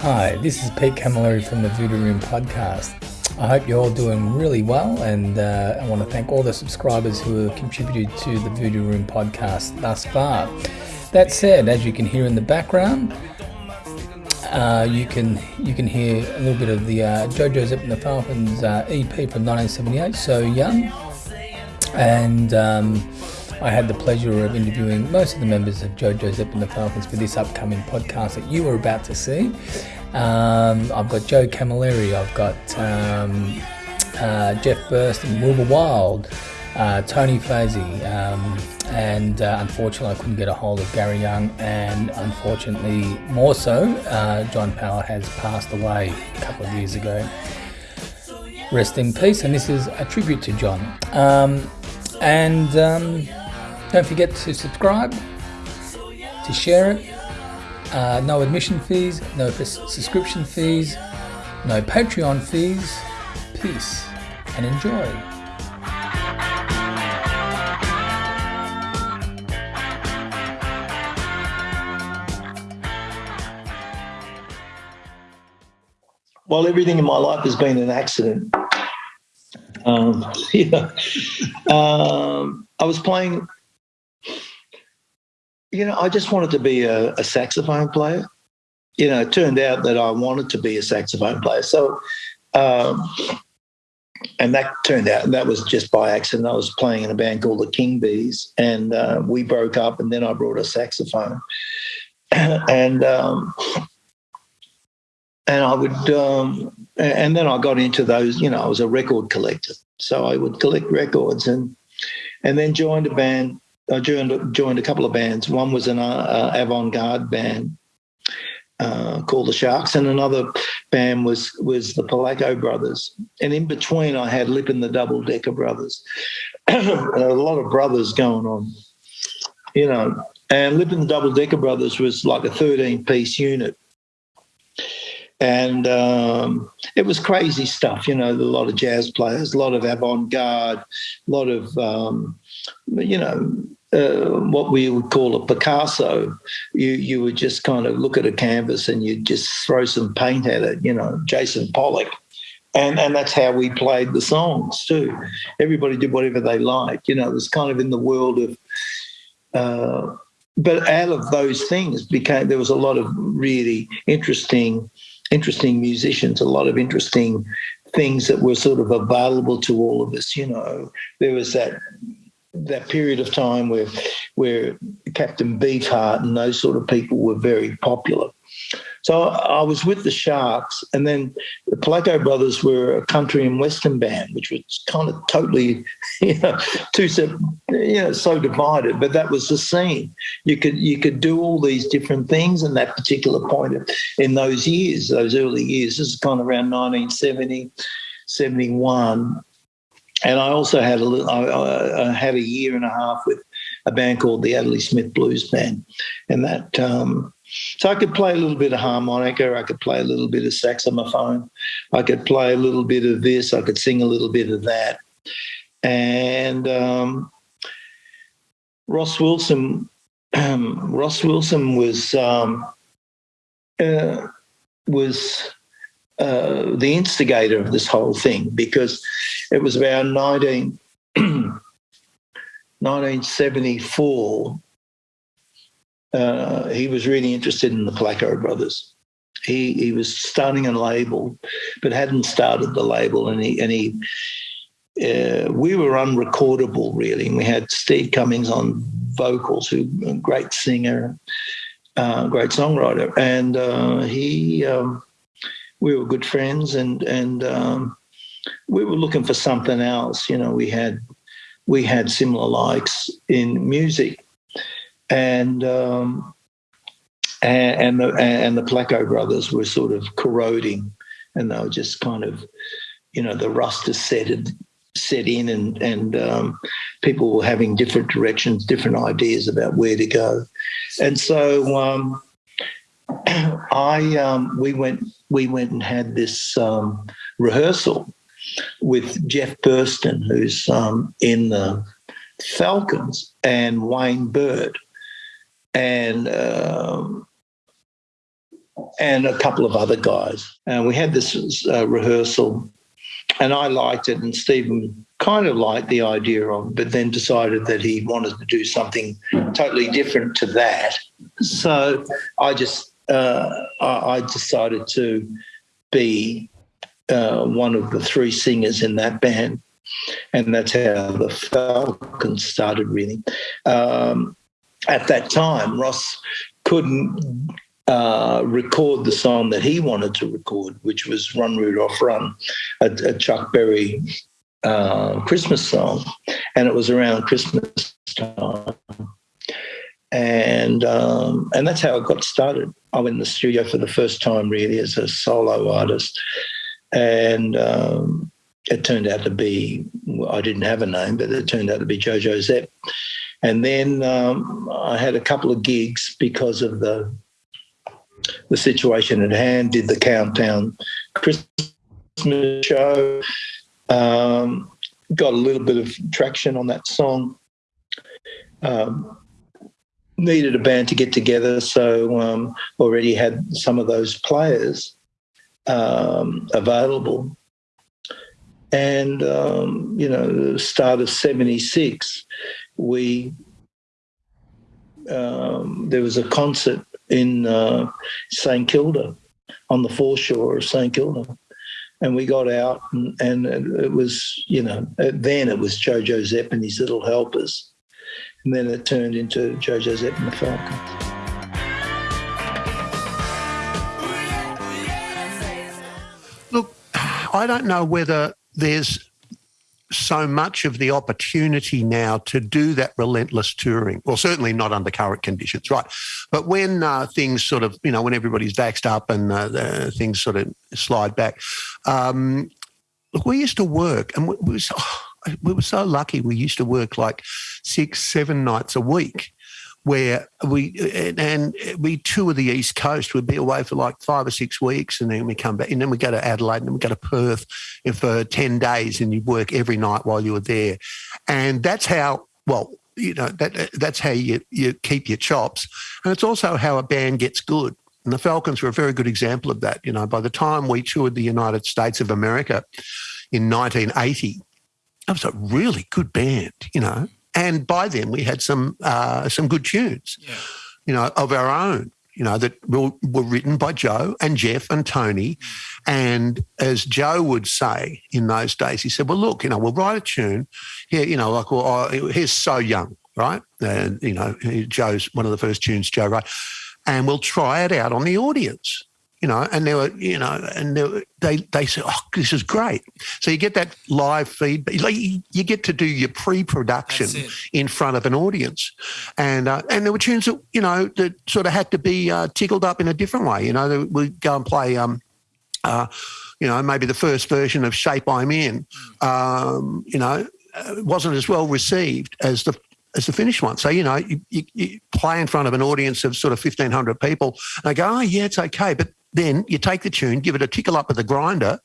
Hi, this is Pete Camilleri from the Voodoo Room podcast. I hope you're all doing really well, and uh, I want to thank all the subscribers who have contributed to the Voodoo Room podcast thus far. That said, as you can hear in the background, uh, you can you can hear a little bit of the uh, Jo Jo Zep and the Falcons uh, EP from 1978, So Young, and um, I had the pleasure of interviewing most of the members of Jo Jo Zep and the Falcons for this upcoming podcast that you are about to see. Um, I've got Joe Camilleri, I've got um, uh, Jeff Burst and Wilbur Wilde, uh, Tony Faehse, um, and uh, unfortunately I couldn't get a hold of Gary Young, and unfortunately more so, uh, John Power has passed away a couple of years ago. Rest in peace, and this is a tribute to John. Um, and um, don't forget to subscribe, to share it. Uh, no admission fees, no subscription fees, no Patreon fees. Peace and enjoy. Well, everything in my life has been an accident. Um, yeah. Um, I was playing you know, I just wanted to be a, a, saxophone player. You know, it turned out that I wanted to be a saxophone player. So, um, and that turned out that was just by accident. I was playing in a band called the King Bees, and uh, we broke up, and then I brought a saxophone, and um, and I would, um, and then I got into those. You know, I was a record collector, so I would collect records, and and then joined a band I joined joined a couple of bands. One was an uh, avant-garde band uh, called the Sharks, and another band was was the Pelaco Brothers. And in between, I had Lip and the Double Decker Brothers. a lot of brothers going on, you know. And Lip and the Double Decker Brothers was like a 13 piece unit. And um, it was crazy stuff, you know, a lot of jazz players, a lot of avant garde, a lot of, um, you know, uh, what we would call a Picasso. You you would just kind of look at a canvas and you'd just throw some paint at it, you know, Jason Pollock. And, and that's how we played the songs too. Everybody did whatever they liked. You know, it was kind of in the world of, uh, but out of those things became there was a lot of really interesting, interesting musicians, a lot of interesting things that were sort of available to all of us. You know, there was that that period of time where where Captain Beefheart and those sort of people were very popular. So I was with the Sharks, and then the Pelaco Brothers were a country and western band, which was kind of totally, you know, two you know, so divided. But that was the scene. You could you could do all these different things in that particular point of, in those years, those early years. This is kind of around 1970, 71, and I also had a I, I had a year and a half with a band called the Adderley Smith Blues Band, and that um, so I could play a little bit of harmonica, I could play a little bit of saxophone, I could play a little bit of this, I could sing a little bit of that, and um, Ross Wilson, Ross Wilson was um, uh, was uh, the instigator of this whole thing because it was about 19, 1974. Uh, he was really interested in the Pelaco brothers. He he was starting a label, but hadn't started the label, and he and he. Uh, we were unrecordable really, and we had Steve Cummings on vocals, who a great singer, uh, great songwriter, and uh, he um, we were good friends and and um, we were looking for something else. You know, we had we had similar likes in music, and um, and, and the and the Pelaco brothers were sort of corroding, and they were just kind of, you know, the rust has set set in, and and um, people were having different directions, different ideas about where to go, and so um, I um, we went we went and had this um, rehearsal with Jeff Burstin, who's um, in the Falcons, and Wayne Burt, and um, and a couple of other guys. And we had this uh, rehearsal, and I liked it, and Stephen kind of liked the idea of, it, but then decided that he wanted to do something totally different to that. So I just uh, I, decided to be uh, one of the three singers in that band. And that's how the Falcons started, really. Um, at that time, Ross couldn't uh, record the song that he wanted to record, which was Run Rudolph Run, a, a Chuck Berry uh, Christmas song. And it was around Christmas time. And um, and that's how it got started. I went in the studio for the first time, really, as a solo artist, and um, it turned out to be I didn't have a name, but it turned out to be Jo Jo Zep. And then um, I had a couple of gigs because of the the situation at hand. Did the countdown Christmas show. Um, got a little bit of traction on that song. Um, needed a band to get together, so um, already had some of those players um, available. And, um, you know, the start of 76, we, um, there was a concert in uh, St Kilda, on the foreshore of St Kilda. And we got out, and, and it was, you know, then it was Jo Jo Zep and his little helpers and then it turned into Jo Jo Zep and the Falcons. Look, I don't know whether there's so much of the opportunity now to do that relentless touring. Well, certainly not under current conditions, right? But when uh, things sort of, you know, when everybody's vaxxed up and uh, things sort of slide back, um, look, we used to work and we, we was, oh, we were so lucky. We used to work like six, seven nights a week where we and we tour the east coast. We'd be away for like five or six weeks, and then we come back, and then we go to Adelaide, and then we go to Perth for ten days, and you work every night while you were there, and that's how well you know that that's how you you keep your chops, and it's also how a band gets good. And the Falcons were a very good example of that. You know, by the time we toured the United States of America in 1980, it was a really good band, you know. And by then we had some uh, some good tunes, yeah. you know, of our own, you know, that were, were written by Joe and Jeff and Tony. Mm. And as Joe would say in those days, he said, "Well, look, you know, we'll write a tune here, you know, like well, oh, here's so young, right? And you know, Joe's one of the first tunes Joe wrote, and we'll try it out on the audience." You know, and they were, you know, and they, they, they said, oh, this is great. So you get that live feedback. Like you get to do your pre-production in front of an audience, and uh, and there were tunes that you know that sort of had to be uh, tickled up in a different way. You know, we go and play, um, uh, you know, maybe the first version of "Shape I'm In," um, you know, uh, wasn't as well received as the as the finished one. So, you know, you, you, you, play in front of an audience of sort of 1,500 people and they go, oh, yeah, it's okay. But then you take the tune, give it a tickle up with the grinder,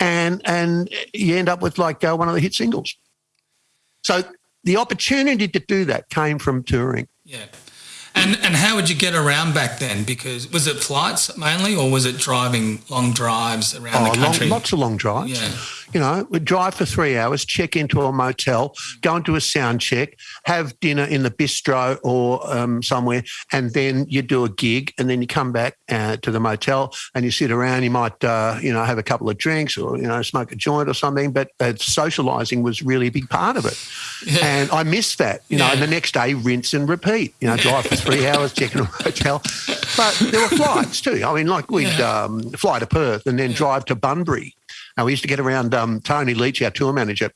and and you end up with like uh, one of the hit singles. So the opportunity to do that came from touring. Yeah. And and how would you get around back then? Because was it flights mainly, or was it driving long drives around oh, the country? Long, lots of long drives. Yeah. You know, we'd drive for three hours, check into a motel, go into a sound check, have dinner in the bistro or um, somewhere, and then you do a gig, and then you come back uh, to the motel and you sit around. You might, uh, you know, have a couple of drinks or you know, smoke a joint or something. But uh, socialising was really a big part of it, yeah. and I missed that. You know, yeah. and the next day rinse and repeat. You know, drive for three hours, check in a motel. But there were flights too. I mean, like we'd yeah. um, fly to Perth and then drive to Bunbury now, we used to get around um, Tony Leach, our tour manager.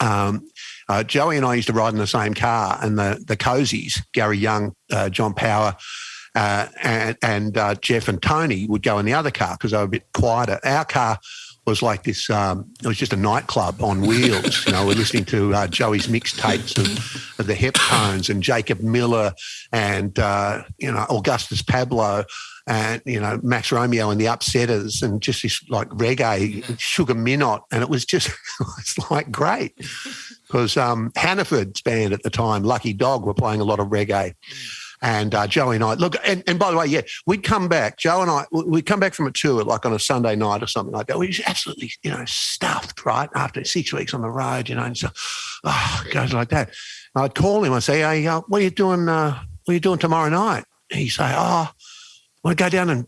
Um, uh, Joey and I used to ride in the same car, and the the Cozies, Gary Young, uh, John Power, uh, and, and uh, Jeff and Tony would go in the other car because they were a bit quieter. Our car was like this. Um, it was just a nightclub on wheels. you know, we're listening to uh, Joey's mixtapes of, of, the Heptones and Jacob Miller and uh, you know Augustus Pablo and you know Max Romeo and the Upsetters and just this like reggae Sugar Minott, and it was just it's like great because um, Hannaford's band at the time, Lucky Dog, were playing a lot of reggae. And uh, Joe and I, look, and, and by the way, yeah, we'd come back, Joe and I, we'd come back from a tour like on a Sunday night or something like that. We was absolutely, you know, stuffed, right? After six weeks on the road, you know, and so, oh, goes like that. And I'd call him, I'd say, hey, uh, what are you doing, uh, what are you doing tomorrow night? He'd say, oh, want to go down and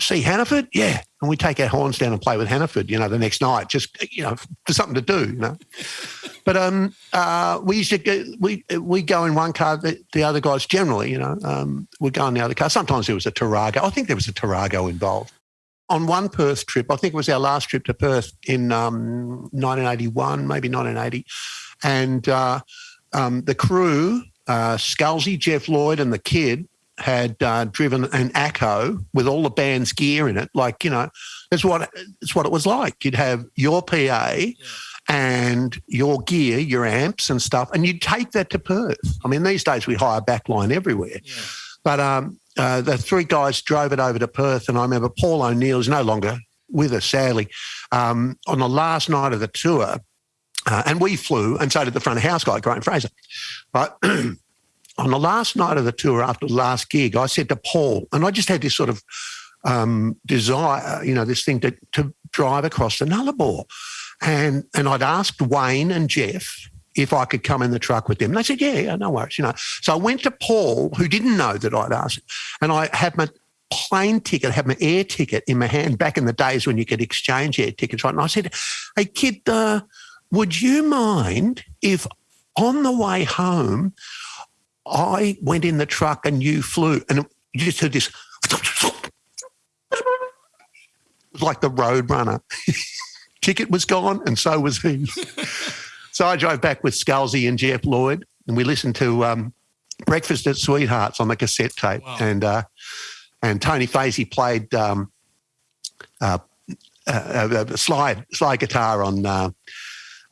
see Hannaford? Yeah. And we take our horns down and play with Hannaford, you know, the next night, just, you know, for something to do, you know. But um, uh, we used to go, we we go in one car, the, the other guys generally, you know, um, would go in the other car. Sometimes there was a Tarago. I think there was a Tarago involved. On one Perth trip, I think it was our last trip to Perth in um, 1981, maybe 1980. And uh, um, the crew, uh, Scalzi, Jeff Lloyd, and the kid, had uh, driven an Acco with all the band's gear in it. Like you know, that's what it's what it was like. You'd have your PA yeah and your gear, your amps and stuff, and you'd take that to Perth. I mean, these days we hire backline everywhere. Yeah. But um, uh, the three guys drove it over to Perth, and I remember Paul O'Neill is no longer with us, sadly. Um, on the last night of the tour, uh, and we flew, and so did the front of house guy, Graham Fraser. But on the last night of the tour, after the last gig, I said to Paul, and I just had this sort of um, desire, you know, this thing to, to drive across the Nullarbor. And and I'd asked Wayne and Jeff if I could come in the truck with them. And they said, yeah, yeah, no worries, you know. So I went to Paul, who didn't know that I'd asked, and I had my plane ticket, had my air ticket in my hand back in the days when you could exchange air tickets, right? And I said, hey, kid, uh, would you mind if on the way home I went in the truck and you flew and you just heard this, it was like the road runner. ticket was gone, and so was he. so I drove back with Scalzi and Jeff Lloyd, and we listened to um, Breakfast at Sweethearts on the cassette tape, wow. and uh, and Tony Faehse played um, uh, uh, uh slide slide guitar on uh,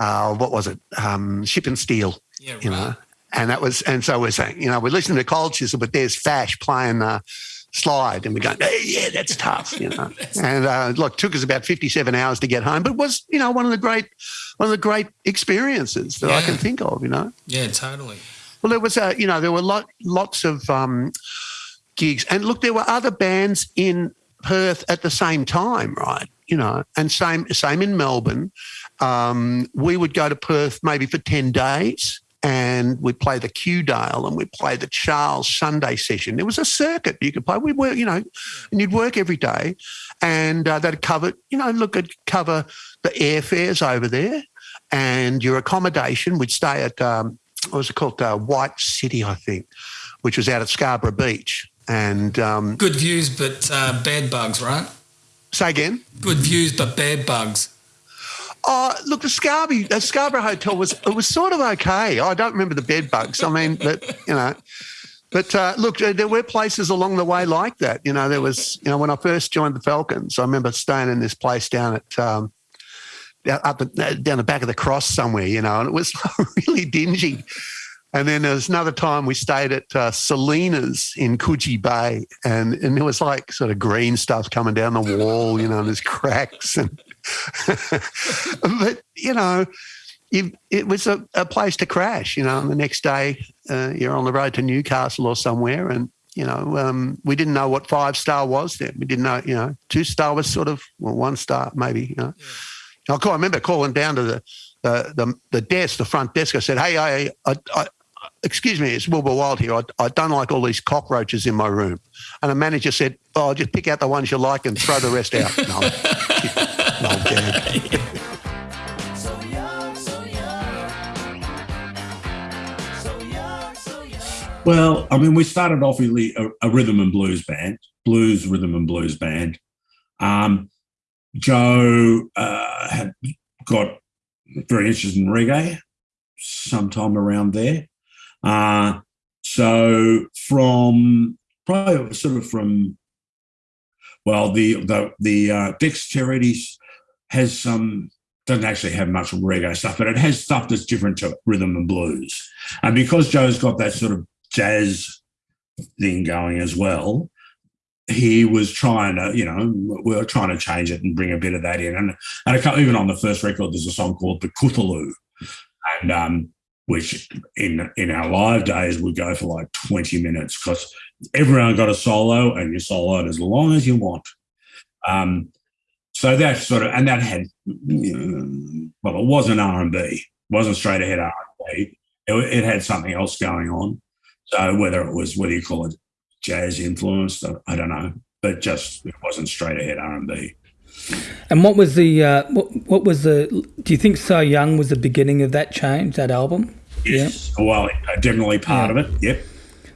uh, what was it, um, Shipping Steel, yeah, you know. And that was, and so we're saying, you know, we're listening to Cold Chisel, but there's Fash playing the slide. And we're going, hey, yeah, that's tough, you know. and uh, look, took us about 57 hours to get home, but was, you know, one of the great, one of the great experiences that yeah. I can think of, you know. Yeah, totally. Well, there was a, you know, there were lot, lots of um, gigs. And look, there were other bands in Perth at the same time, right? You know, and same, same in Melbourne. Um, we would go to Perth maybe for 10 days and we'd play the Q Dale and we'd play the Charles Sunday session. There was a circuit you could play. We'd work, you know, and you'd work every day, and uh, that'd cover, you know, look, it'd cover the airfares over there and your accommodation. We'd stay at um, what was it called, uh, White City, I think, which was out at Scarborough Beach, and um, good views but uh, bad bugs, right? Say again. Good views but bad bugs. Oh, look, the Scarborough, the Scarborough Hotel was it was sort of okay. I don't remember the bed bugs. I mean, but you know, but uh, look, there were places along the way like that. You know, there was you know when I first joined the Falcons, I remember staying in this place down at um, up the, down the back of the cross somewhere. You know, and it was really dingy. And then there was another time we stayed at uh, Selina's in Coogee Bay, and and there was like sort of green stuff coming down the wall, you know, and there's cracks and but you know, it was a, a, place to crash. You know, and the next day uh, you're on the road to Newcastle or somewhere, and you know, um, we didn't know what five star was then. We didn't know, you know, two star was sort of well, one star maybe. You know, yeah. I, call, I remember calling down to the, the the the desk, the front desk. I said, "Hey, I, I, I excuse me, it's Wilbur Wilde here. I, I, don't like all these cockroaches in my room. And the manager said, oh, just pick out the ones you like and throw the rest out. No, Well, I mean, we started off with a, a, rhythm and blues band, blues, rhythm and blues band. Um, Joe uh, had got very interested in reggae sometime around there. Uh, so from probably sort of from well, the the the uh, dexterities has some doesn't actually have much reggae stuff, but it has stuff that's different to rhythm and blues. And because Joe's got that sort of jazz thing going as well, he was trying to, you know, we were trying to change it and bring a bit of that in. And, and even on the first record, there's a song called The Cthulhu. And um, which in in our live days would go for like 20 minutes because everyone got a solo and you soloed as long as you want. Um, so that sort of, and that had, well, it wasn't R&B, wasn't straight ahead R&B. It, it, had something else going on. So whether it was, whether you call it jazz influenced, I don't know, but just it wasn't straight ahead R&B. And what was the uh, what, what was the? Do you think "So Young" was the beginning of that change? That album? Yes. Yeah. Well, definitely part yeah. of it. Yep.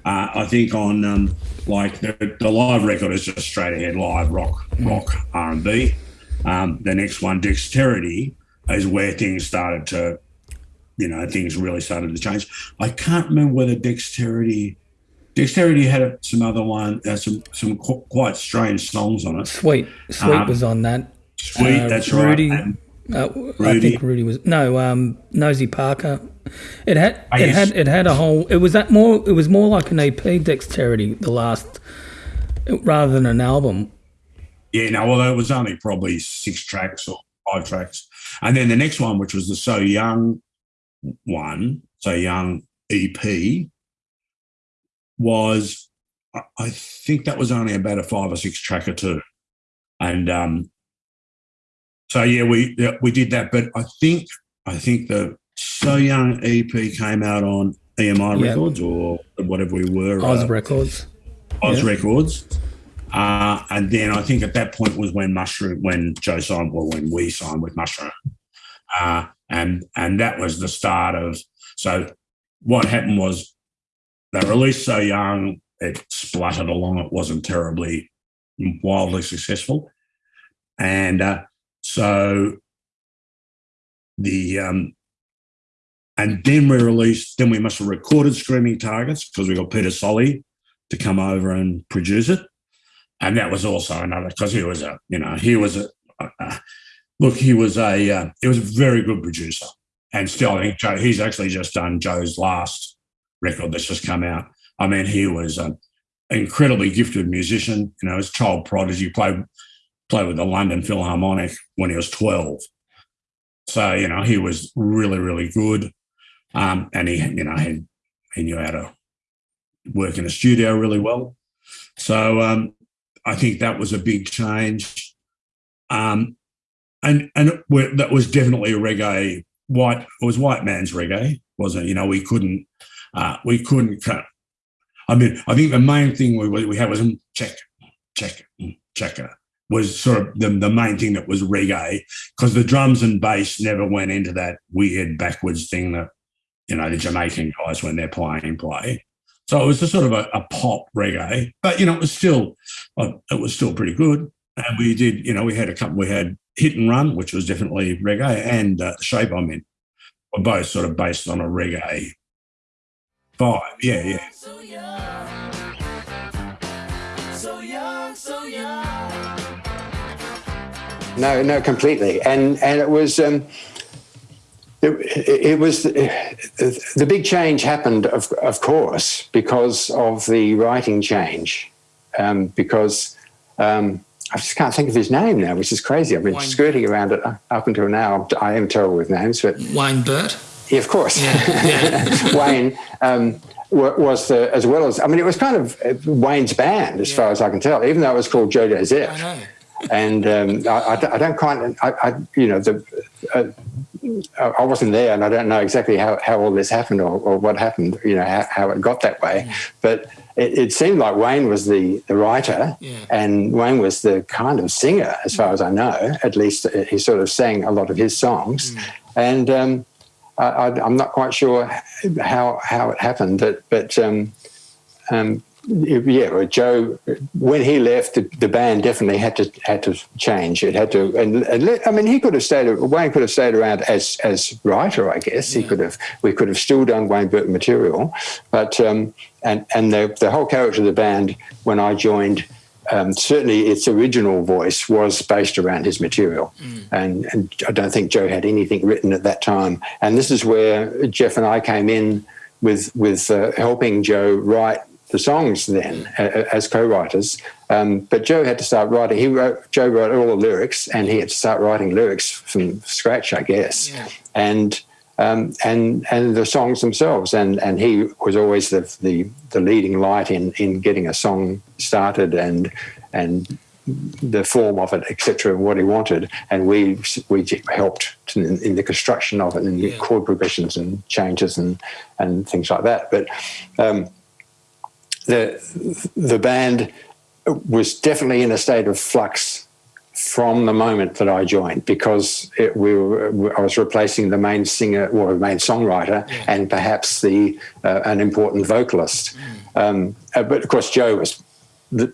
Uh, I think on um, like the, the, live record is just straight ahead live rock, mm. rock R and B. Um, the next one, Dexterity, is where things started to, you know, things really started to change. I can't remember whether Dexterity. Dexterity had some other one, uh, some some qu- quite strange songs on it. Sweet, Sweet um, was on that. Sweet, uh, that's Rudy, right. And uh, I think Rudy was no um, Nosy Parker. It had I it had it had a whole. It was that more. It was more like an EP. Dexterity, the last, rather than an album. Yeah, no, well, it was only probably six tracks or five tracks, and then the next one, which was the So Young one, So Young EP, was I think that was only about a five or six track or two, and um, so yeah, we we did that. But I think I think the So Young EP came out on EMI yep. Records or whatever we were. Oz uh, Records. Oz yep. Records. Uh, and then I think at that point was when Mushroom, when Joe signed, well, when we signed with Mushroom, uh, and and that was the start of. So what happened was they released So Young, it spluttered along. It wasn't terribly wildly successful, and uh, so the um, and then we released, then we must have recorded Screaming Targets because we got Peter Solley to come over and produce it. And that was also another because he was a, you know, he was a, look, he was a, uh, he was a very good producer. And still, I think Joe, he's actually just done Joe's last record that's just come out. I mean, he was an incredibly gifted musician. You know, his child prodigy, played played with the London Philharmonic when he was 12. So, you know, he was really, really good. Um, and he, you know, he, he knew how to work in a studio really well. So um, I think that was a big change. Um, and and that was definitely a reggae white it was white man's reggae wasn't it? you know we couldn't uh, we couldn't cut i mean i think the main thing we, we had was check check checker was sort of the, the main thing that was reggae because the drums and bass never went into that weird backwards thing that you know the Jamaican guys when they're playing play. So it was a sort of a, a pop reggae, but you know it was still uh, it was still pretty good. And we did you know we had a couple we had Hit and Run, which was definitely reggae, and uh, Shape I'm In were both sort of based on a reggae vibe. Yeah, yeah. So young, so young, so young. No, no, completely. And and it was. Um, it, it, was the big change happened, of, of course, because of the writing change. Um, because um, I just can't think of his name now, which is crazy. I've been Wayne skirting around it up until now. I am terrible with names, but Wayne Burt. Yeah, of course. Yeah, yeah. Wayne um, was the, as well as I mean, it was kind of uh, Wayne's band, as yeah. far as I can tell, even though it was called Jo Jo Zep. I know and um, I, I, don't quite, I, I, you know, the, uh, I wasn't there, and I don't know exactly how, how all this happened or, or what happened, you know, how, how it got that way. But it, it, seemed like Wayne was the, the writer, yeah. and Wayne was the kind of singer, as far as I know. At least he sort of sang a lot of his songs, mm. and um, I, am not quite sure how how it happened, but but um, um, yeah, Joe, when he left, the, the, band definitely had to had to change. It had to, and, and, I mean, he could have stayed. Wayne could have stayed around as as writer, I guess. He could have. We could have still done Wayne Burton material, but um, and and the the whole character of the band when I joined. Um, certainly, its original voice was based around his material, mm. and, and I don't think Joe had anything written at that time. And this is where Jeff and I came in with with uh, helping Joe write the songs then as co-writers. Um, but Joe had to start writing. He wrote Joe wrote all the lyrics, and he had to start writing lyrics from scratch, I guess. Yeah. And um, and and the songs themselves. And and he was always the the, the leading light in in getting a song started and and the form of it, etc., what he wanted, and we we helped in, in the construction of it, and yeah. chord progressions and changes and and things like that. But um, the the band was definitely in a state of flux from the moment that I joined because it, we were, I was replacing the main singer or main songwriter yeah. and perhaps the uh, an important vocalist. Mm. Um, uh, but of course, Joe was. The,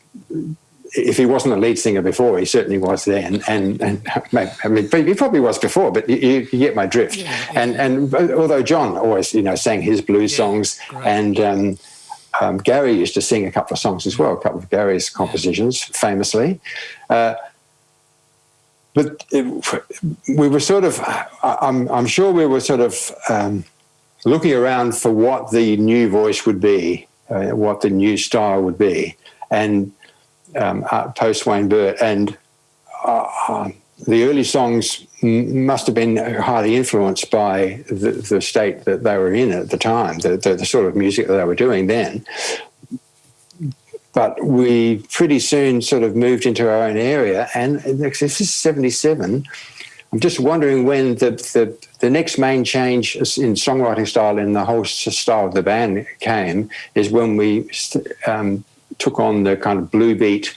if he wasn't a lead singer before, he certainly was then, and and I mean, he probably was before, but you, you get my drift. Yeah, yeah. And and although John always, you know, sang his blues songs, and um, um, Gary used to sing a couple of songs as well, a couple of Gary's compositions, famously. Uh, but it, we were sort of, I'm, I'm sure we were sort of um, looking around for what the new voice would be, uh, what the new style would be, and um, uh, post Wayne Burt. And uh, um, the early songs must have been highly influenced by the, the, state that they were in at the time, the, the, the sort of music that they were doing then but we pretty soon sort of moved into our own area. And this is 77. I'm just wondering when the, the, the next main change in songwriting style in the whole style of the band came is when we um, took on the kind of blue beat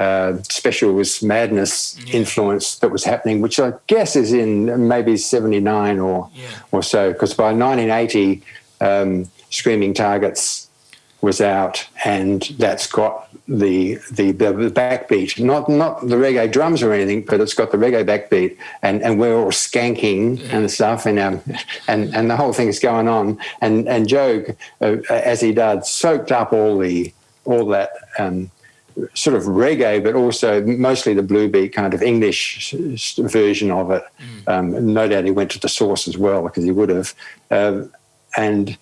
uh, was madness yeah. influence that was happening, which I guess is in maybe 79 or, yeah. or so, because by 1980, um, Screaming Targets was out, and that's got the, the the backbeat, not not the reggae drums or anything, but it's got the reggae backbeat, and, and we're all skanking and stuff, and um, and and the whole thing is going on, and and Joe, uh, as he does, soaked up all the all that. Um, sort of reggae, but also mostly the blue beat kind of English version of it. Mm. Um, no doubt he went to the source as well because he would have. Uh, and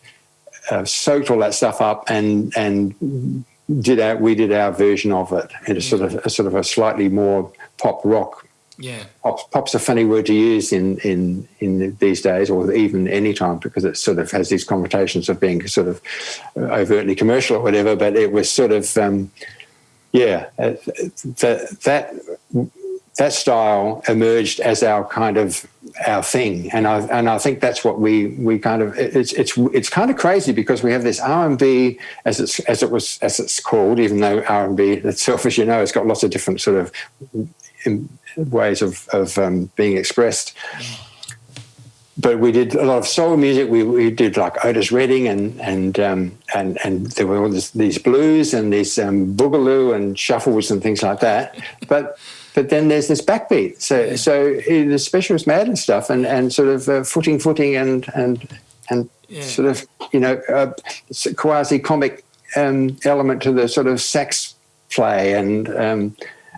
uh, soaked all that stuff up and and did our we did our version of it in a sort of a sort of a slightly more pop rock. Yeah, pop, pop's a funny word to use in in in these days, or even any time, because it sort of has these connotations of being sort of overtly commercial or whatever. But it was sort of um, yeah, uh, that that that style emerged as our kind of our thing, and I and I think that's what we we kind of it's it's it's kind of crazy because we have this R and B as it's as it was as it's called, even though R and B itself, as you know, has got lots of different sort of ways of of um, being expressed. But we did a lot of soul music. We, we did like Otis Redding and and um, and and there were all this, these blues and these um, boogaloo and shuffles and things like that. But but then there's this backbeat. So so the specialist mad and stuff, and and sort of uh, footing, footing, and and and yeah. sort of you know uh, quasi comic um, element to the sort of sax play and.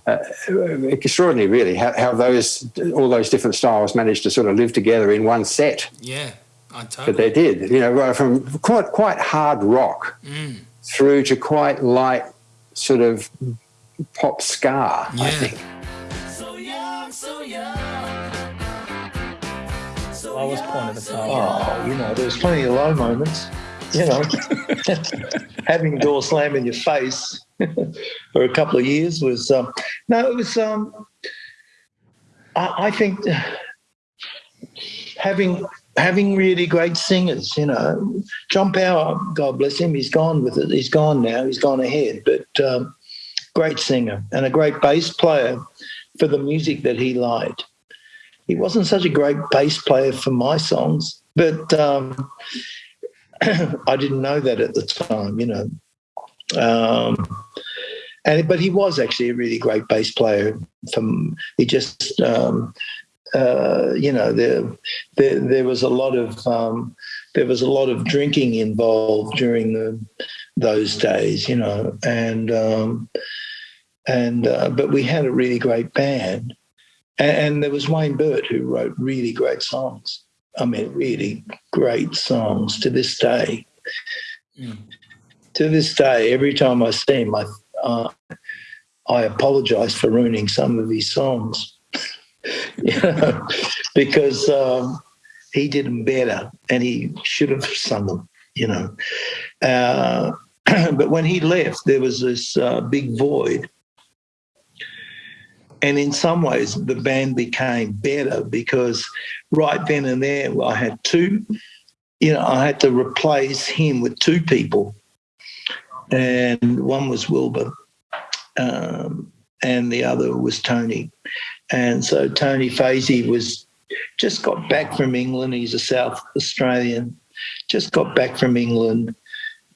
Um, uh, extraordinary, really, how, how, those all those different styles managed to sort of live together in one set. Yeah, I totally. But they did, you know, from quite quite hard rock mm. through to quite light sort of pop ska. Yeah. I think. lowest point of the song? Oh, you know, there's plenty of low moments. You know, having door slam in your face for a couple of years was um, no, it was. Um, I, I think having having really great singers, you know, John Power, God bless him, he's gone with it. He's gone now. He's gone ahead, but um, great singer and a great bass player for the music that he liked he wasn't such a great bass player for my songs, but um, I didn't know that at the time, you know. Um, and but he was actually a really great bass player. From he just, um, uh, you know, there, there, there was a lot of um, there was a lot of drinking involved during the, those days, you know, and um, and uh, but we had a really great band and, and there was Wayne Burt who wrote really great songs. I mean, really great songs to this day. Mm. To this day, every time I see him, I, uh, I apologize for ruining some of his songs. you know, because um, he did them better, and he should have sung them. You know, uh, but when he left, there was this uh, big void. And in some ways, the band became better because right then and there, I had two, you know, I had to replace him with two people. And one was Wilbur, um, and the other was Tony. And so Tony Faehse was just got back from England. He's a South Australian, just got back from England,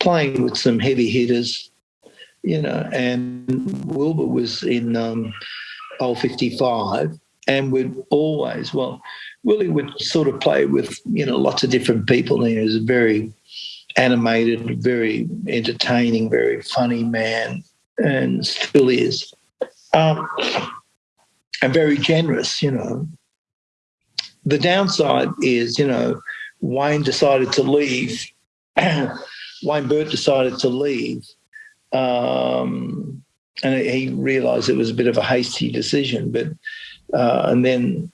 playing with some heavy hitters, you know. And Wilbur was in um, Ol' 55 and would always, well, Willie would sort of play with, you know, lots of different people. He was a very animated, very entertaining, very funny man, and still is. Um, and very generous, you know. The downside is, you know, Wayne decided to leave. Wayne Burt decided to leave. Um, and he realized it was a bit of a hasty decision, but, uh, and then,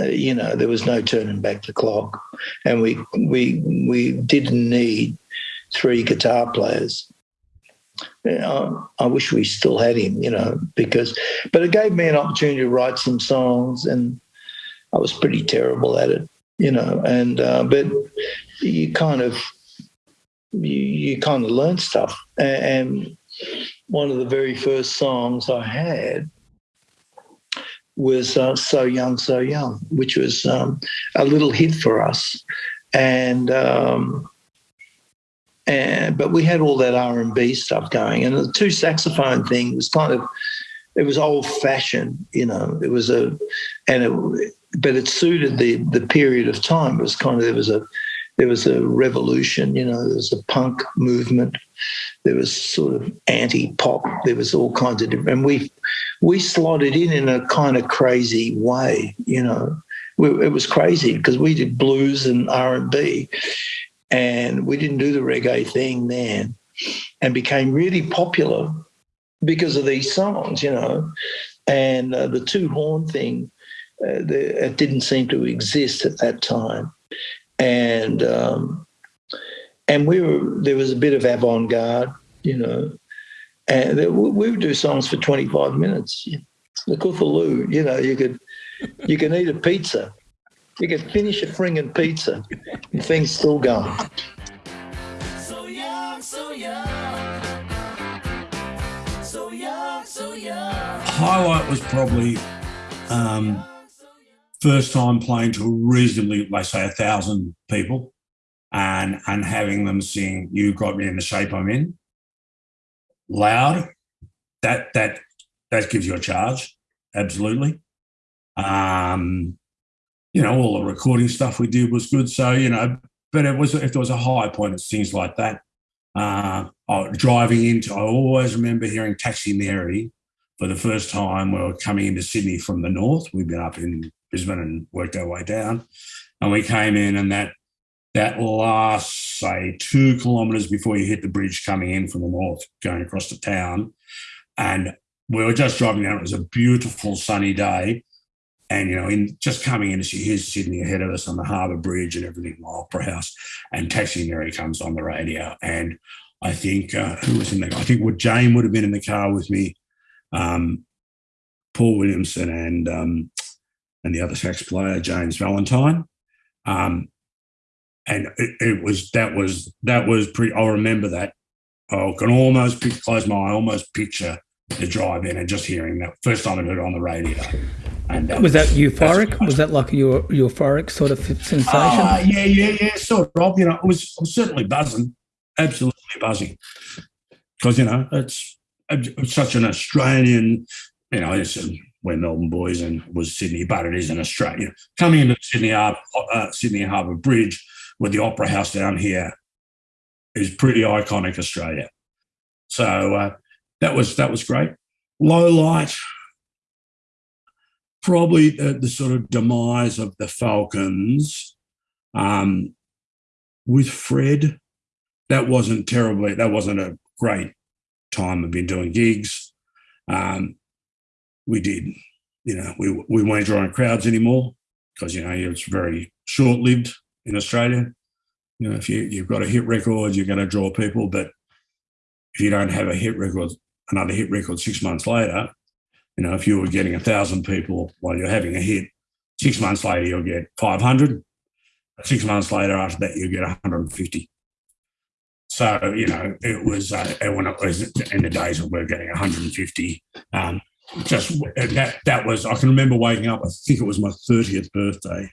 uh, you know, there was no turning back the clock. And we, we, we didn't need three guitar players. I wish we still had him, you know, because, but it gave me an opportunity to write some songs, and I was pretty terrible at it, you know. And uh, but you kind of you, you kind of learn stuff, and one of the very first songs I had was uh, "So Young, So Young," which was um, a little hit for us, and. Um, and but we had all that R and B stuff going, and the two saxophone thing was kind of it was old fashioned, you know. It was a and it but it suited the the period of time. It was kind of there was a there was a revolution, you know. There was a punk movement. There was sort of anti pop. There was all kinds of different. And we we slotted in in a kind of crazy way, you know. it was crazy because we did blues and R and B, and we didn't do the reggae thing then and became really popular because of these songs, you know. And uh, the two horn thing, uh, the, it didn't seem to exist at that time. And um, and we were there was a bit of avant garde, you know, and we would do songs for 25 minutes. The Cthulhu, you know, you could you can eat a pizza you can finish a fringing pizza and things still going. So young, so young. So young, so young. Highlight was probably um, first time playing to reasonably, let's say, a thousand people and and having them sing "You Got Me in the Shape I'm In" loud. That that that gives you a charge, absolutely. Um, you know, all the recording stuff we did was good. So, you know, but it was if there was a high point, it's things like that. Uh, driving into, I always remember hearing Taxi Mary for the first time. We were coming into Sydney from the north. We'd been up in Brisbane and worked our way down, and we came in, and that that last say two kilometres before you hit the bridge coming in from the north, going across the town, and we were just driving down. It was a beautiful sunny day, and you know, in just coming in here's Sydney ahead of us on the Harbour Bridge and everything, Opera House, and Taxi Mary comes on the radio, and I think uh, who was in the? I think would Jane would have been in the car with me, um, Paul Williamson and um, and the other sax player James Valentine, um, and it, it, was that was that was pretty. I remember that. I can almost close my eye, almost picture the drive in and just hearing that first time I heard it on the radio. And um, was that euphoric? Was that like a euphoric sort of sensation? Uh, yeah, yeah, yeah, sort of. You know, it was, was certainly buzzing, absolutely buzzing, because you know it's, it's, such an Australian. You know, it's, um, we're Melbourne boys and was Sydney, but it is an Australian coming into Sydney Harbour, uh, Sydney Harbour Bridge with the Opera House down here is pretty iconic Australia. So uh, that was that was great. Low light, probably the, the sort of demise of the Falcons um, with Fred. That wasn't terribly. That wasn't a great time. I've been doing gigs. Um, we did, you know, we we weren't drawing crowds anymore. because you know it's very short lived in Australia. You know, if you you've got a hit record, you're going to draw people, but if you don't have a hit record, another hit record six months later, you know, if you were getting a thousand people while you're having a hit, six months later you'll get 500. Six months later, after that, you'll get 150. So you know, it was uh, when it was in the days of we're getting 150. Um, just that that was I can remember waking up. I think it was my 30th birthday,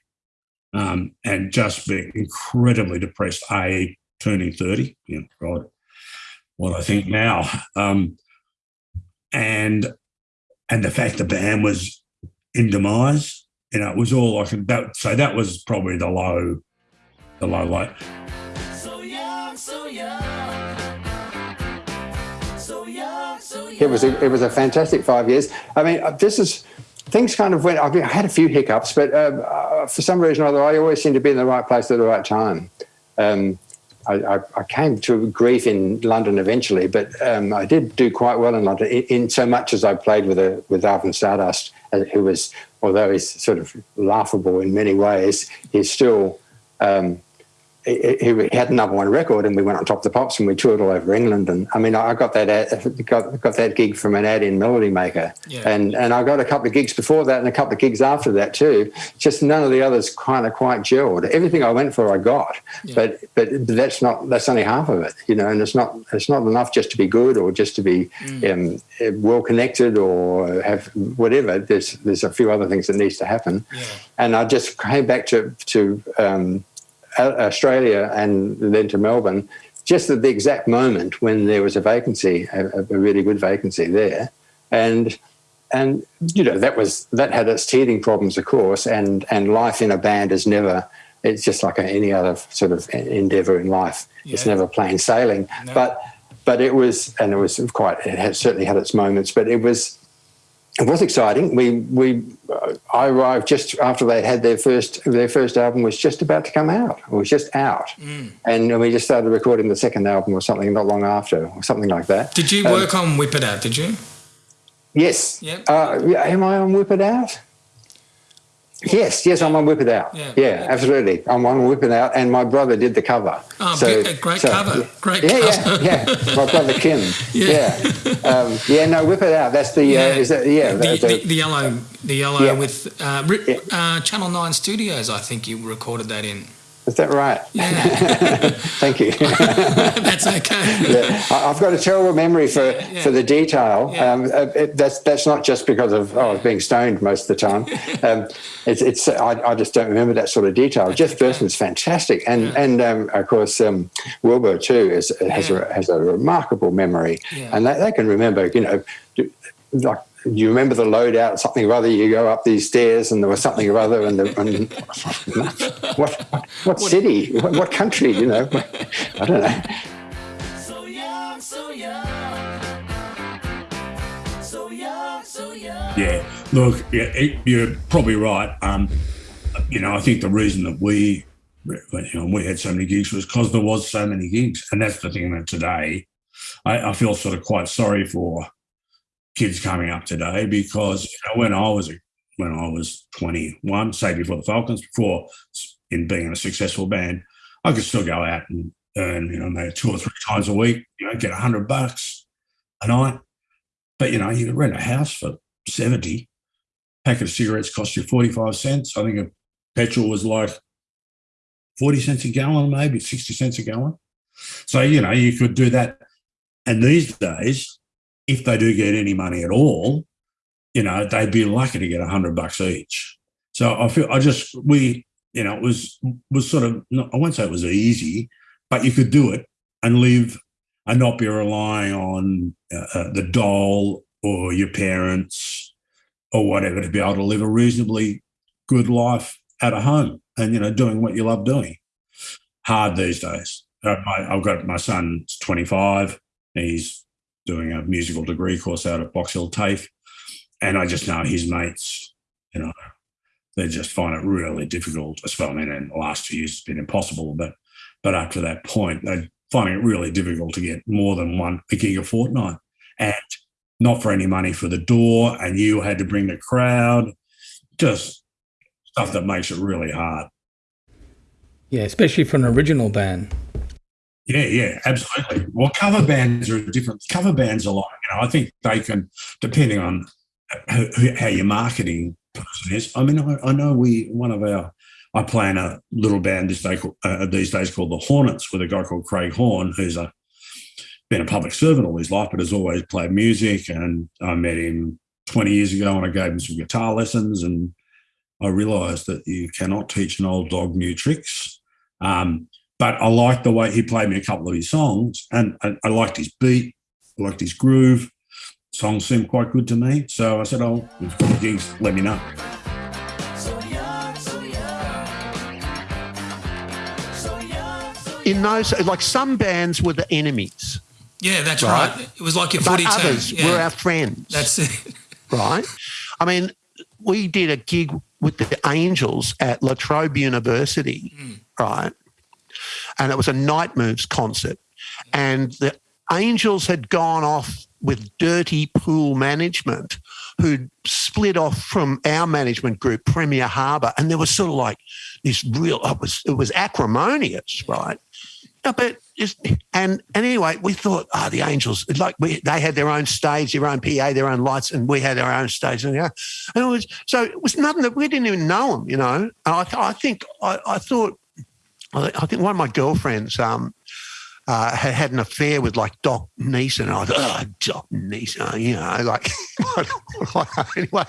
um, and just being incredibly depressed. A turning 30. You know, God, what I think now. Um, and and the fact the band was in demise, you know, it was all I could. That, so that was probably the low, the low light. It was a, it was a fantastic five years. I mean, uh, this is things kind of went. I, I had a few hiccups, but uh, uh, for some reason or other, I always seem to be in the right place at the right time. Um, I, I, came to grief in London eventually, but um, I did do quite well in London. In, in, so much as I played with a, with Alvin Stardust, uh, who was, although he's sort of laughable in many ways, he's still um, he, had a number one record, and we went on top of the pops, and we toured all over England. And I mean, I got that ad, got got that gig from an ad in Melody Maker, yeah. and and I got a couple of gigs before that, and a couple of gigs after that too. Just none of the others kind of quite gelled. Everything I went for, I got, yeah. but but that's not that's only half of it, you know. And it's not it's not enough just to be good or just to be mm. um, well connected or have whatever. There's there's a few other things that needs to happen, yeah. and I just came back to to. Um, Uh, Australia and then to Melbourne, just at the exact moment when there was a vacancy, a, a really good vacancy there, and and you know that was that had its teething problems, of course, and and life in a band is never. It's just like any other sort of endeavor in life. Yeah. It's never plain sailing, no. but but it was, and it was quite. It had certainly had its moments, but it was it was exciting. We we uh, I arrived just after they had their first their first album was just about to come out. It was just out, mm. and we just started recording the second album or something not long after, or something like that. Did you work um, on Whip It Out? Did you? Yes. Yep. Uh, am I on Whip It Out? Yes, yes, I'm on Whip It Out. Yeah, yeah, yeah, absolutely. I'm on Whip It Out, and my brother did the cover. Oh, so, great so, cover. Great yeah, cover. Yeah, yeah, My brother Kim. yeah. Yeah. Um, yeah, no, Whip It Out. That's the, uh, yeah. Uh, is that, yeah. The, the, the, the yellow, the yellow with uh, uh, Channel 9 Studios, I think you recorded that in. Is that right? Yeah. Thank you. that's okay. Yeah. I've got a terrible memory for, yeah, for the detail. Um, it, that's that's not just because of oh, being stoned most of the time. Um, it's it's I, I, just don't remember that sort of detail. Jeff okay. Burstin's fantastic, and and um, of course um, Wilbur too is, has a has a remarkable memory, and they, they can remember you know like you remember the loadout, something or other. You go up these stairs, and there was something or other, and, the, and what, what, what city, what, what, country? You know, I don't know. So young, so young, so young, so young. Yeah, look, yeah, you're probably right. Um, you know, I think the reason that we, you know, we had so many gigs was because there was so many gigs, and that's the thing that today I, I feel sort of quite sorry for kids coming up today because you know when I was when I was 21, say before the Falcons, before in being in a successful band, I could still go out and earn you know maybe two or three times a week, you know, get a hundred bucks a night. But you know, you could rent a house for 70. Packet of cigarettes cost you 45 cents. I think a petrol was like 40 cents a gallon, maybe 60 cents a gallon. So, you know, you could do that. And these days, if they do get any money at all, you know, they'd be lucky to get a hundred bucks each. So I feel I just we you know it was was sort of I won't say it was easy, but you could do it and live and not be relying on uh, uh, the doll or your parents or whatever to be able to live a reasonably good life at a home and you know doing what you love doing. Hard these days. Uh, I've got my son's 25. He's doing a musical degree course out at Box Hill TAFE. And I just know his mates, you know, they just find it really difficult. as Well, I mean, in the last few years, it's been impossible, but but up to that point, they're finding it really difficult to get more than one a gig a fortnight, and not for any money for the door. And you had to bring the crowd. Just stuff that makes it really hard. Yeah, especially for an original band. Yeah, yeah, absolutely. Well, cover bands are different. Cover bands are like, you know, I think they can, depending on how, how your marketing person is. I mean, I, I, know we, one of our, I play in a little band this day, uh, these days called the Hornets with a guy called Craig Horn, who's a, been a public servant all his life, but has always played music. And I met him 20 years ago and I gave him some guitar lessons and I realised that you cannot teach an old dog new tricks. Um, but I liked the way he played me a couple of his songs, and I, I liked his beat, I liked his groove. Songs seemed quite good to me, so I said, "Oh, if you've got gigs, let me know." In those, like some bands were the enemies. Yeah, that's right. right. It was like your but others yeah. were our friends. That's it. right. I mean, we did a gig with the Angels at La Trobe University, mm. right? And it was a Night Moves concert. And the Angels had gone off with dirty pool management who'd split off from our management group, Premier Harbour. And there was sort of like this real, it was, it was acrimonious, right? but just, and and anyway, we thought, oh, the Angels, like we, they had their own stage, their own PA, their own lights, and we had our own stage, and and it was so it was nothing that we didn't even know them, you know. And I, I think I, I thought, I think one of my girlfriends um, uh, had had an affair with like Doc Neeson. And I thought, oh, Doc Neeson, you know, like, anyway.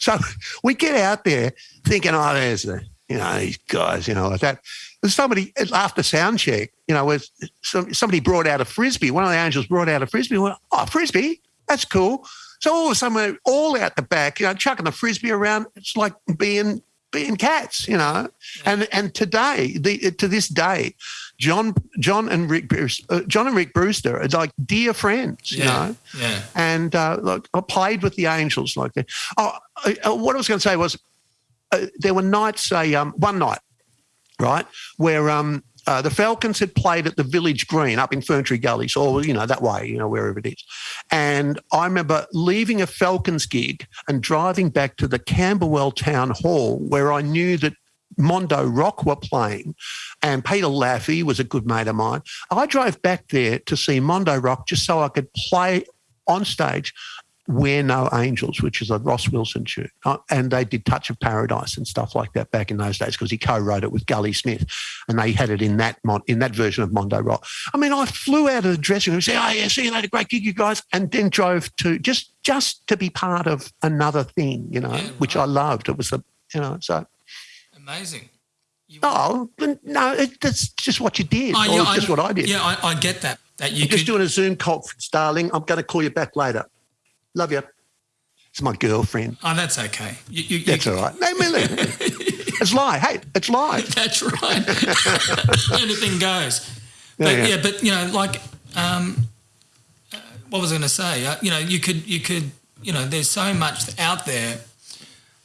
So we get out there thinking, oh, there's the, you know, these guys, you know, like that. And somebody after sound check, you know, was somebody brought out a frisbee. One of the angels brought out a frisbee. Went, oh, frisbee, that's cool. So all of a sudden, we're all out the back, you know, chucking the frisbee around. It's like being being cats, you know. And and today, the, to this day, John John and Rick Bruce, uh, John and Rick Brewster are like dear friends, you yeah, know. Yeah. And uh, look, I played with the Angels like that. Oh, uh, what I was going to say was, uh, there were nights. Say um, one night right? Where um, uh, the Falcons had played at the Village Green up in Ferntree Gullies, or you know that way, you know wherever it is. And I remember leaving a Falcons gig and driving back to the Camberwell Town Hall, where I knew that Mondo Rock were playing, and Peter Laffey was a good mate of mine. I drove back there to see Mondo Rock just so I could play on stage we're No Angels, which is a Ross Wilson tune. Uh, and they did Touch of Paradise and stuff like that back in those days because he co-wrote it with Gully Smith and they had it in that mon- in that version of Mondo Rock. I mean, I flew out of the dressing room and said, oh, yeah, see you later, great gig, you guys, and then drove to just just to be part of another thing, you know, yeah, right. which I loved. It was a, you know, so. Amazing. You oh, no, it, that's just what you did. Oh, yeah, just I, what I did. Yeah, I, I get that. That you could... just doing a Zoom conference, darling. I'm going to call you back later. Love you. It's my girlfriend. Oh, that's okay. You, you, that's you, all right. No, Millie. it's live. Hey, it's live. That's right. Anything goes. But yeah, yeah. yeah, but you know, like, um, uh, what was I going to say? Uh, you know, you could, you could, you know, there's so much out there,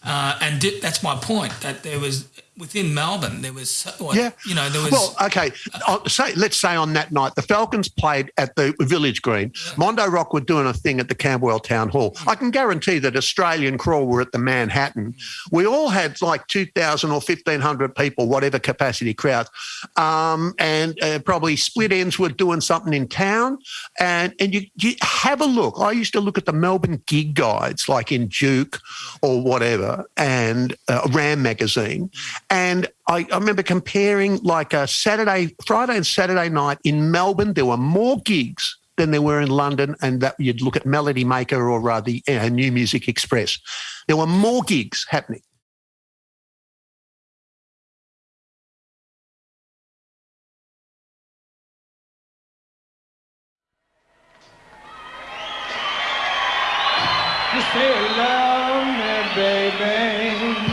uh, and di- that's my point. That there was within Melbourne, there was, yeah, you know, there was. Well, okay, I'll say let's say on that night the Falcons played at the Village Green. Yeah. Mondo Rock were doing a thing at the Camberwell Town Hall. Mm. I can guarantee that Australian Crawl were at the Manhattan. Mm. We all had like two thousand or fifteen hundred people, whatever capacity crowds, um, and uh, probably Split Enz were doing something in town. And and you, you have a look. I used to look at the Melbourne gig guides, like in Juke or whatever, and uh, Ram magazine and I, I, remember comparing like a Saturday, Friday and Saturday night in Melbourne, there were more gigs than there were in London. And that you'd look at Melody Maker or uh, the uh, New Music Express. There were more gigs happening. Say baby.